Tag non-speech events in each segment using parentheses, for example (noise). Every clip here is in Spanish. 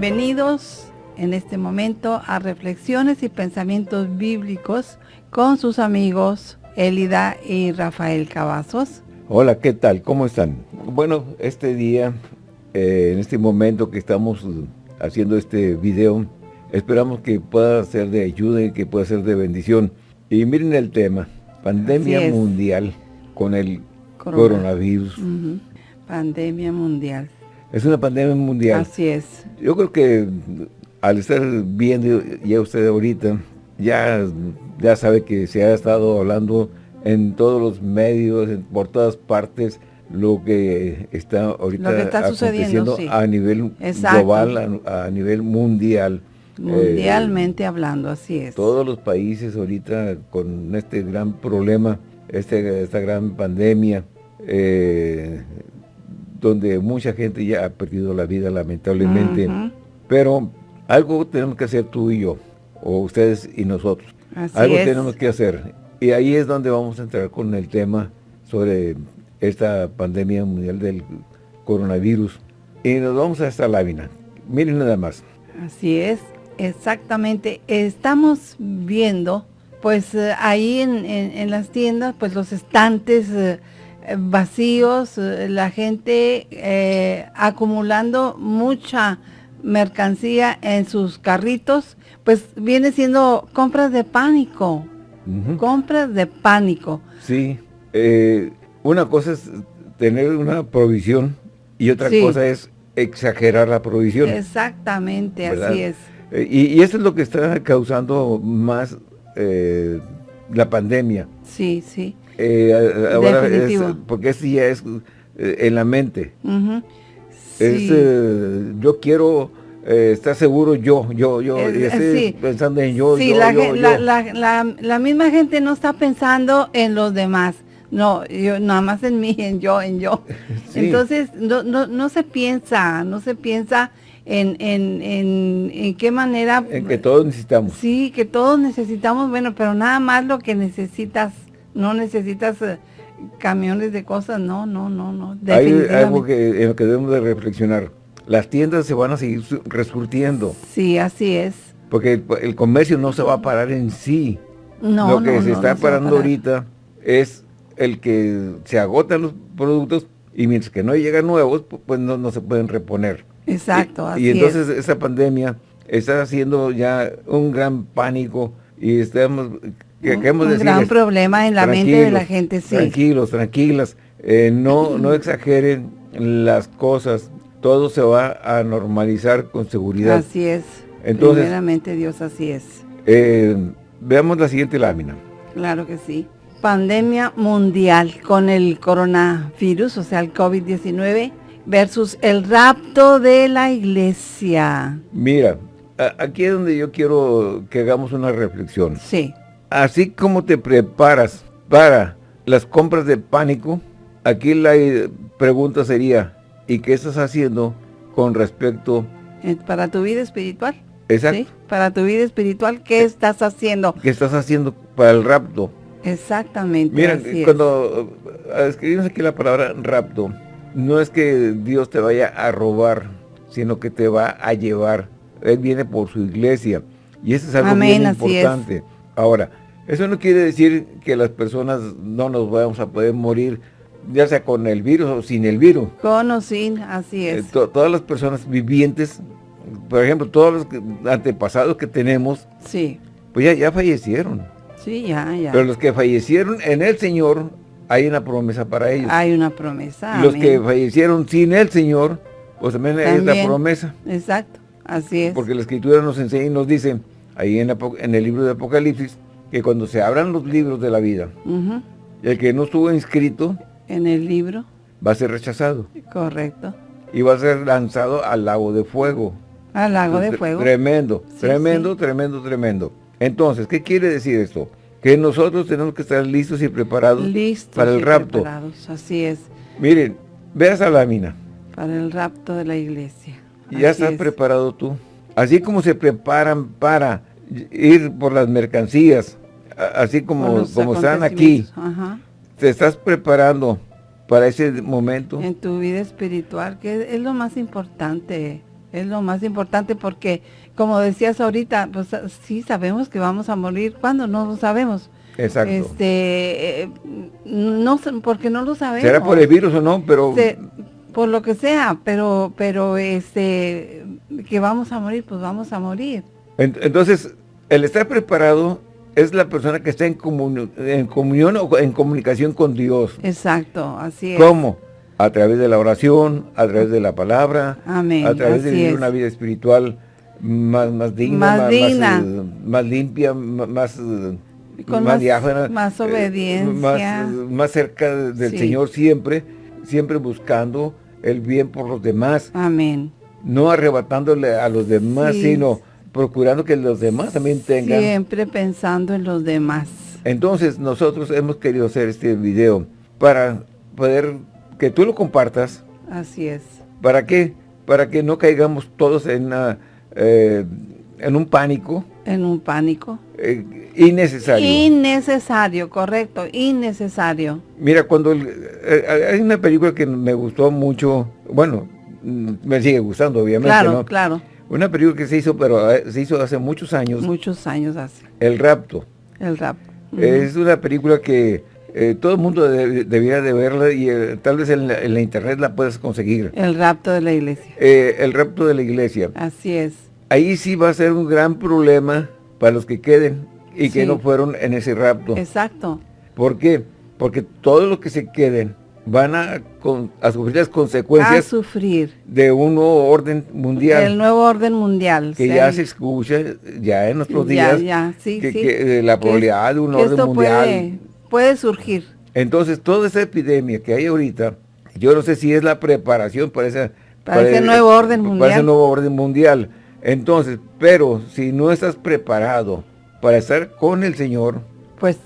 Bienvenidos en este momento a Reflexiones y Pensamientos Bíblicos con sus amigos Elida y Rafael Cavazos. Hola, ¿qué tal? ¿Cómo están? Bueno, este día, eh, en este momento que estamos haciendo este video, esperamos que pueda ser de ayuda y que pueda ser de bendición. Y miren el tema, pandemia mundial con el coronavirus. Pandemia mundial. Es una pandemia mundial. Así es. Yo creo que al estar viendo ya usted ahorita, ya, ya sabe que se ha estado hablando en todos los medios, por todas partes, lo que está ahorita aconteciendo a nivel global, a, nivel mundial. Mundialmente hablando, así es. Todos los países ahorita con este gran problema, este, esta gran pandemia, eh, donde mucha gente ya ha perdido la vida lamentablemente. Pero algo tenemos que hacer tú y yo, o ustedes y nosotros. algo tenemos que hacer. Y ahí es donde vamos a entrar con el tema sobre esta pandemia mundial del coronavirus. Y nos vamos a esta lámina. Miren nada más. Así es, exactamente. Estamos viendo, pues eh, ahí en, las tiendas, pues los estantes eh, vacíos, eh, la gente acumulando mucha mercancía en sus carritos, pues viene siendo compras de pánico. Compras de pánico. Sí, eh, una cosa es tener una provisión y otra cosa es exagerar la provisión. Exactamente, así es. Eh, y, eso es lo que está causando más eh, la pandemia. Sí, sí. Definitivo. porque eso ya es en la mente. Es, yo quiero eh, estar seguro yo, yo, yo, estoy pensando en yo, sí, la, la, misma gente no está pensando en los demás. No, yo nada más en mí, en yo, en yo. (laughs) Entonces, no, no, no se piensa, no se piensa en, en, en, en, qué manera... En que todos necesitamos. Sí, que todos necesitamos, bueno, pero nada más lo que necesitas, no necesitas eh, camiones de cosas, no, no, no, no. Hay algo que, en lo que debemos de reflexionar las tiendas se van a seguir resurtiendo. Sí, así es. Porque el, comercio no se va a parar en sí. No, Lo que se está parando ahorita es el que se agotan los productos y mientras que no llegan nuevos, pues no, se pueden reponer. Exacto, y, así Y entonces esa pandemia está haciendo ya un gran pánico y estamos... Que, un gran problema en la mente de la gente, sí. Tranquilos, tranquilas, eh, no, (clears throat) no exageren las cosas, todo se va a normalizar con seguridad. Así es. Entonces, Primeramente Dios, así es. Eh, veamos la siguiente lámina. Claro que sí. Pandemia mundial con el coronavirus, o sea, el COVID-19, versus el rapto de la iglesia. Mira, aquí es donde yo quiero que hagamos una reflexión. Sí. Así como te preparas para las compras de pánico, aquí la pregunta sería, y qué estás haciendo con respecto... Eh, para tu vida espiritual. Exacto. Para tu vida espiritual, ¿qué eh, estás haciendo? ¿Qué estás haciendo para el rapto? Exactamente. Mira, cuando eh, escribimos aquí la palabra rapto, no es que Dios te vaya a robar, sino que te va a llevar. Él viene por su iglesia. Y eso es algo muy importante. Ahora, eso no quiere decir que las personas no nos vamos a poder morir ya sea con el virus o sin el virus. Con o sin, así eh, es. todas las personas vivientes, por ejemplo, todos los antepasados que tenemos, sí. pues ya, ya fallecieron. Sí, ya, ya. Pero los que fallecieron en el Señor, hay una promesa para ellos. Hay una promesa. Los que fallecieron sin el Señor, pues también, hay una promesa. Exacto, así es. Porque la Escritura nos enseña y nos dice, ahí en, en el libro de Apocalipsis, que cuando se abran los libros de la vida, el que no estuvo inscrito, en el libro. Va a ser rechazado. Correcto. Y va a ser lanzado al lago de fuego. Al lago de fuego. Tremendo, tremendo, tremendo, tremendo. Entonces, ¿qué quiere decir esto? Que nosotros tenemos que estar listos y preparados para el rapto. Preparados, así es. Miren, ve esa lámina. Para el rapto de la iglesia. Ya estás preparado tú. Así como se preparan para ir por las mercancías, así como, como están aquí, Ajá te estás preparando para ese momento. En tu vida espiritual, que es lo más importante. Es lo más importante porque, como decías ahorita, pues sí sabemos que vamos a morir. ¿Cuándo? No lo sabemos. Exacto. Este, eh, no porque no lo sabemos. ¿Será por el virus o no? Pero por lo que sea, pero pero este que vamos a morir, pues vamos a morir. Entonces, el estar preparado es la persona que está en, en comunión o en comunicación con Dios. Exacto, así es. ¿Cómo? A través de la oración, a través de la palabra, Amén, a través de vivir una vida espiritual más, más digna, más, más, eh, limpia, más, eh, con más, más, eh, obediencia. más, cerca del Señor siempre, siempre buscando el bien por los demás. Amén. No arrebatándole a los demás, sino procurando que los demás también tengan. Siempre pensando en los demás. Entonces nosotros hemos querido hacer este video para poder que tú lo compartas. Así es. ¿Para qué? Para que no caigamos todos en, eh, en un pánico. En un pánico. Eh, innecesario. Innecesario, correcto, innecesario. Mira, cuando eh, hay una película que me gustó mucho, bueno, mm, me sigue gustando obviamente, Claro, claro una película que se hizo, pero eh, se hizo hace muchos años. Muchos años hace. El Rapto. El Rapto. Es una película que eh, todo el mundo debería de verla y eh, tal vez en la, internet la puedes conseguir. El rapto de la iglesia. el rapto de la iglesia. Así es. Ahí sí va a ser un gran problema para los que queden y que no fueron en ese rapto. Exacto. ¿Por qué? Porque todos los que se queden van a, sufrir las consecuencias sufrir. de un nuevo orden mundial. El nuevo orden mundial. Que ya se escucha, ya en nuestros días, que, la probabilidad de un orden mundial. Puede, surgir. Entonces, toda esa epidemia que hay ahorita, yo no sé si es la preparación para, esa, para, ese nuevo orden mundial. Para ese nuevo orden mundial. Entonces, pero si no estás preparado para estar con el Señor, pues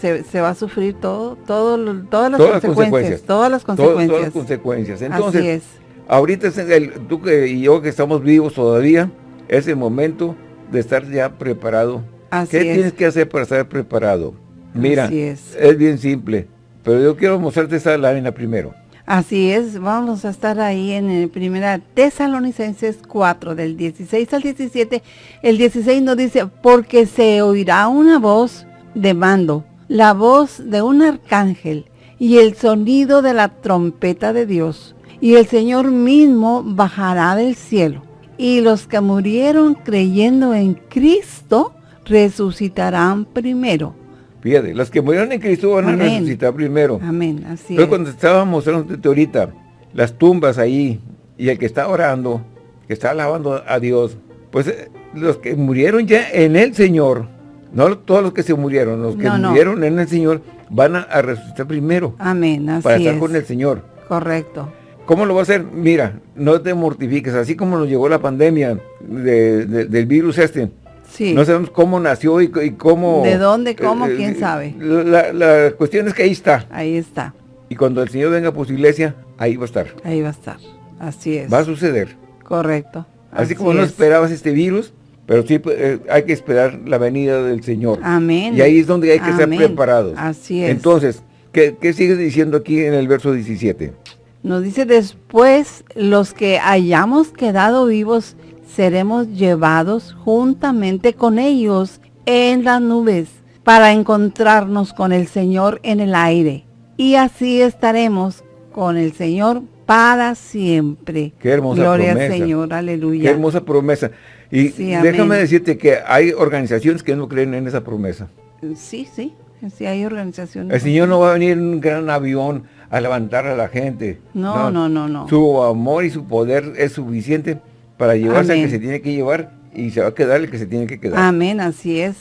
se, va a sufrir todo, todo todas las consecuencias, todas las consecuencias. Todas, las consecuencias. Entonces, ahorita es el, tú y yo que estamos vivos todavía, es el momento de estar ya preparado. ¿Qué tienes que hacer para estar preparado? Mira, es. bien simple, pero yo quiero mostrarte esa lámina primero. Así es, vamos a estar ahí en el primera Tesalonicenses 4, del 16 al 17. El 16 nos dice, porque se oirá una voz de mando, la voz de un arcángel y el sonido de la trompeta de Dios. Y el Señor mismo bajará del cielo. Y los que murieron creyendo en Cristo resucitarán primero. Fíjate, los que murieron en Cristo van a resucitar primero. Amén, así Pero cuando estábamos mostrando ahorita las tumbas ahí y el que está orando, que está alabando a Dios, pues eh, los que murieron ya en el Señor, no todos los que se murieron, los que murieron en el Señor van a, resucitar primero. Amén, así Para estar con el Señor. Correcto. ¿Cómo lo va a hacer? Mira, no te mortifiques, así como nos llegó la pandemia del virus este. Sí. No sabemos cómo nació y, cómo... ¿De dónde, cómo? Eh, ¿Quién sabe? La, cuestión es que ahí está. Ahí está. Y cuando el Señor venga por su iglesia, ahí va a estar. Ahí va a estar. Así es. Va a suceder. Correcto. Así, como no esperabas este virus, pero sí pues, eh, hay que esperar la venida del Señor. Amén. Y ahí es donde hay que estar preparados. Así es. Entonces, ¿qué, ¿qué sigue diciendo aquí en el verso 17? Nos dice, después los que hayamos quedado vivos seremos llevados juntamente con ellos en las nubes para encontrarnos con el Señor en el aire. Y así estaremos con el Señor para siempre. Qué hermosa Gloria al Señor, aleluya. Qué hermosa promesa. Y déjame decirte que hay organizaciones que no creen en esa promesa. Sí, sí, sí hay organizaciones. El Señor no va a venir en un gran avión a levantar a la gente. No, no, no, no. Su amor y su poder es suficiente para llevarse al que se tiene que llevar y se va a quedar el que se tiene que quedar. Amén, así es,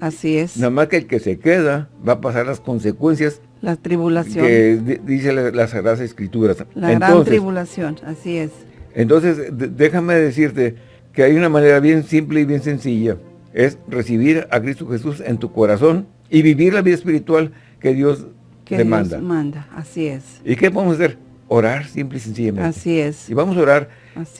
así es. Nada más que el que se queda va a pasar las consecuencias. La tribulación. Que dice las Sagradas Escrituras. La gran tribulación, así es. Entonces, déjame decirte que hay una manera bien simple y bien sencilla. Es recibir a Cristo Jesús en tu corazón y vivir la vida espiritual que Dios que te manda. manda, así es. ¿Y qué podemos hacer? Orar simple y sencillamente. Así es. Y vamos a orar.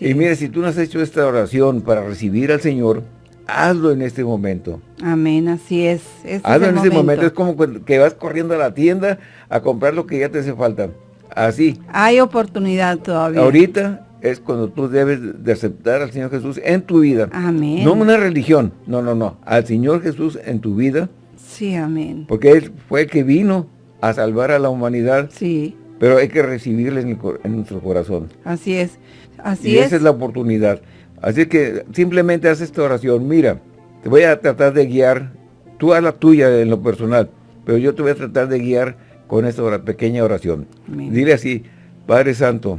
y mire, si tú no has hecho esta oración para recibir al Señor, hazlo en este momento. Amén, así es. hazlo en este momento. Es como que vas corriendo a la tienda a comprar lo que ya te hace falta. Así. Hay oportunidad todavía. Ahorita es cuando tú debes de aceptar al Señor Jesús en tu vida. Amén. No una religión, no, no, no. Al Señor Jesús en tu vida. Sí, amén. Porque Él fue el que vino a salvar a la humanidad. Sí. Pero hay que recibirle en, nuestro corazón. Así es. Así y esa es la oportunidad. Así que simplemente haz esta oración. Mira, te voy a tratar de guiar. Tú haz la tuya en lo personal. Pero yo te voy a tratar de guiar con esta pequeña oración. Dile así, Padre Santo,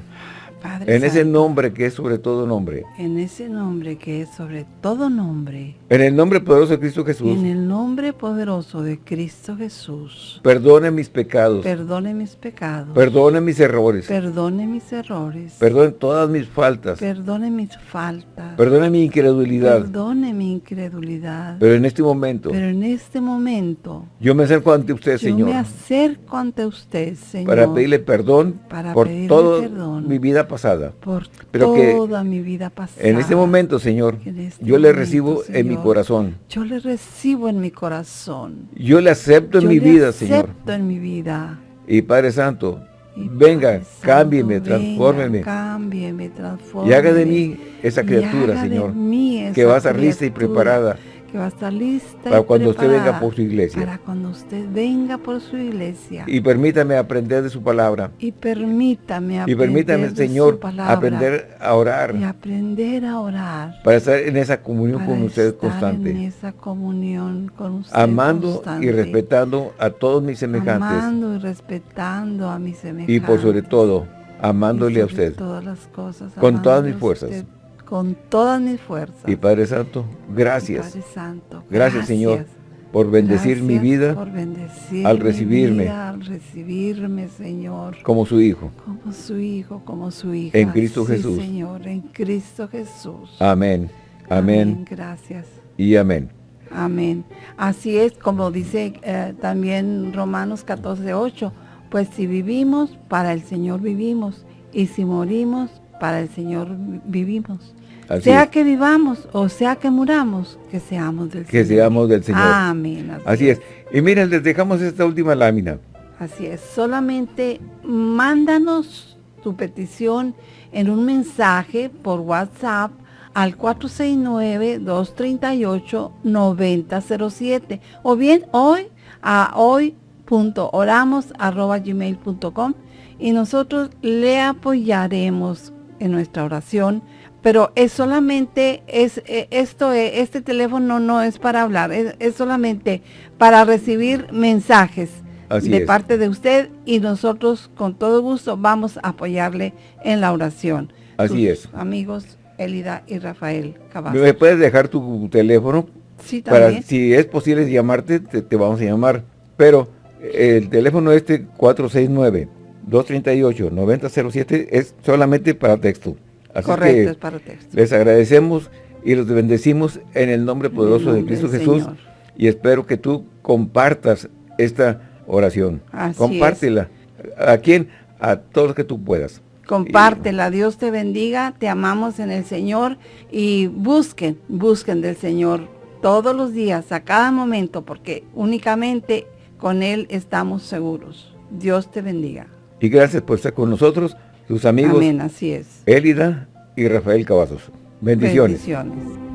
en ese nombre que es sobre todo nombre. En ese nombre que es sobre todo nombre. En el nombre poderoso de Cristo Jesús. En el nombre poderoso de Cristo Jesús. Perdone mis pecados. Perdone mis pecados. Perdone mis errores. Perdone mis errores. Perdone todas mis faltas. Perdone mis faltas. Perdone mi incredulidad. Perdone mi incredulidad. Pero en este momento. Pero en este momento. Yo me acerco ante usted, Señor. Yo me acerco ante usted, Señor. Para pedirle perdón para por pedirle toda perdón. mi vida pasada. Por Pero toda mi vida pasada. En este momento, Señor, este yo le momento, recibo en mi corazón. Yo le recibo en mi corazón. Yo le acepto en mi vida, Señor. acepto en mi vida. Y Padre Santo, Y venga, cámbieme, transfórmeme. Cámbieme, transfórmeme. Y haga de mí esa criatura, Señor, que va a estar lista y preparada Que va a estar lista para y cuando usted venga por su iglesia. Para cuando usted venga por su iglesia. Y permítame aprender de su palabra. Y permítame Y aprender permítame, de Señor, su palabra, aprender a orar. Y aprender a orar. Para estar en esa comunión con usted estar constante. en esa comunión con usted amando y respetando a todos mis semejantes. Amando y respetando a mis semejantes. Y por sobre todo, amándole Y a usted. todas las cosas. Con todas mis fuerzas. usted con todas mis fuerzas. Y Padre Santo, gracias. Padre Santo, Gracias, Señor, por bendecir mi vida por bendecir al mi recibirme. vida, al recibirme, Señor, como su Hijo. como su hijo, como su hija. En Cristo Sí, Jesús. Señor, en Cristo Jesús. Amén. Amén. Gracias. Y amén. Amén. Así es, como dice eh, también Romanos 14, 8, pues si vivimos, para el Señor vivimos, y si morimos, para el Señor vivimos. Así sea es. que vivamos o sea que muramos, que seamos del Que Señor. seamos del Señor. Amén. Así es. Y miren, les dejamos esta última lámina. Así es. Solamente mándanos tu petición en un mensaje por WhatsApp al 469-238-9007 o bien hoy a hoy.oramos.gmail.com y nosotros le apoyaremos en nuestra oración pero es solamente es eh, esto es- este teléfono no es para hablar es, es solamente para recibir mensajes Así de es. parte de usted y nosotros con todo gusto vamos a apoyarle en la oración Así Sus es. amigos Elida y Rafael Cavazos ¿Me puedes dejar tu teléfono? sí Para, también si es posible llamarte, te, te vamos a llamar. Pero eh, el teléfono este 469-238-9007 es solamente para texto. Así correcto que es para texto les agradecemos y los bendecimos en el nombre poderoso de nombre Cristo Jesús. Señor. Y espero que tú compartas esta oración. Así Compártela. ¿A quién? A todos que tú puedas. Compártela, Dios te bendiga, te amamos en el Señor y busquen, busquen del Señor todos los días, a cada momento, porque únicamente con Él estamos seguros. Dios te bendiga. Y gracias por estar con nosotros, tus amigos Amén, así es. Élida y Rafael Cavazos. Bendiciones. Bendiciones.